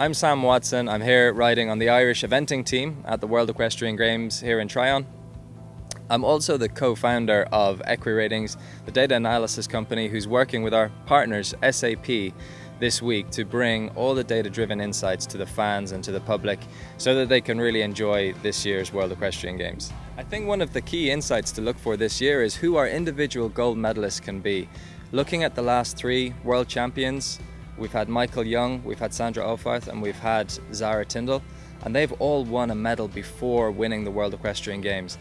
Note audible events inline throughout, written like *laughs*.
I'm Sam Watson. I'm here riding on the Irish eventing team at the World Equestrian Games here in Tryon. I'm also the co-founder of EquiRatings, the data analysis company who's working with our partners SAP this week to bring all the data-driven insights to the fans and to the public so that they can really enjoy this year's World Equestrian Games. I think one of the key insights to look for this year is who our individual gold medalists can be. Looking at the last three world champions, we've had Michael Jung, we've had Sandra Auffarth and we've had Zara Tindall, and they've all won a medal before winning the World Equestrian Games.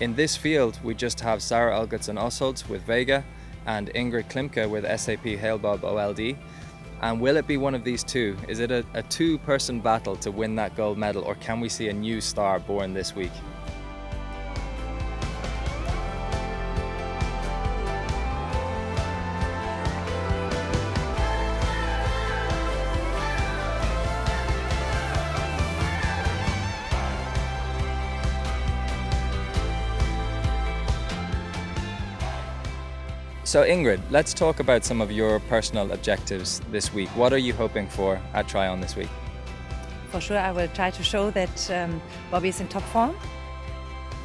In this field, we just have Sara Algotsson Ostholt with Vega and Ingrid Klimke with SAP Hale Bob OLD. And will it be one of these two? Is it a, a two-person battle to win that gold medal or can we see a new star born this week? So Ingrid, let's talk about some of your personal objectives this week. What are you hoping for at Tryon this week? For sure, I will try to show that um, Bobby is in top form.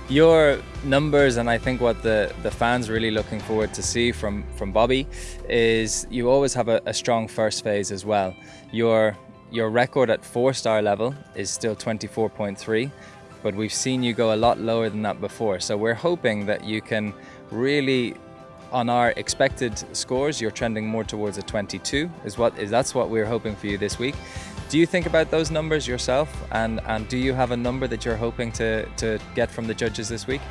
Your numbers and I think what the, the fans really looking forward to see from, from Bobby is you always have a, a strong first phase as well. Your, your record at four star level is still 24.3 but we've seen you go a lot lower than that before. So we're hoping that you can really on our expected scores, you're trending more towards a 22. Is what is that's what we're hoping for you this week. Do you think about those numbers yourself, and and do you have a number that you're hoping to to get from the judges this week?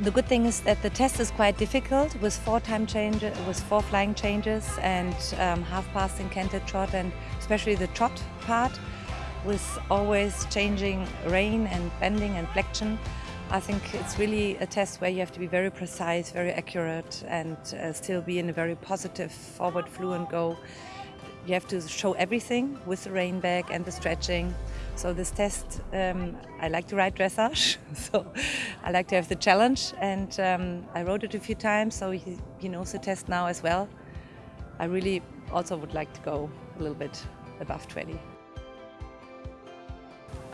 The good thing is that the test is quite difficult with four time changes, with four flying changes and um, half passing canted trot and especially the trot part with always changing rein and bending and flexion. I think it's really a test where you have to be very precise, very accurate and uh, still be in a very positive forward fluent go. You have to show everything with the rein back and the stretching. So this test, um, I like to ride dressage, *laughs* so I like to have the challenge and um, I rode it a few times so he, he knows the test now as well. I really also would like to go a little bit above 20.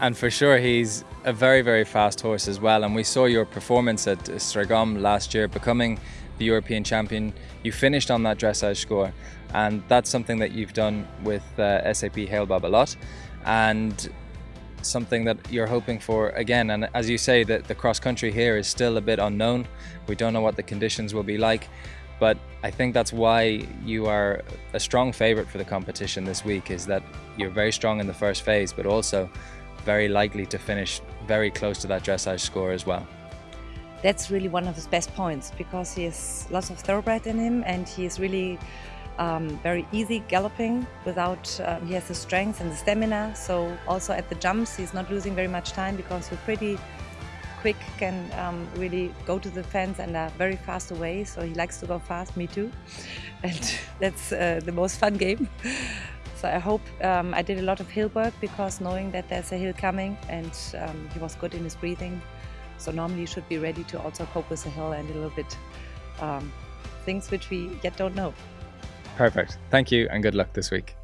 And for sure, he's a very, very fast horse as well. And we saw your performance at Strzegom last year, becoming the European champion. You finished on that dressage score. And that's something that you've done with uh, SAP Hale Bob a lot. And something that you're hoping for again. And as you say, that the cross country here is still a bit unknown. We don't know what the conditions will be like. But I think that's why you are a strong favorite for the competition this week is that you're very strong in the first phase, but also very likely to finish very close to that dressage score as well. That's really one of his best points because he has lots of thoroughbred in him and he is really um, very easy galloping without, um, he has the strength and the stamina. So also at the jumps, he's not losing very much time because he's pretty quick, can um, really go to the fence and are very fast away. So he likes to go fast, me too. *laughs* And that's uh, the most fun game. So I hope um, I did a lot of hill work because knowing that there's a hill coming and um, he was good in his breathing. So normally you should be ready to also cope with the hill and a little bit um, things which we yet don't know. Perfect. Thank you and good luck this week.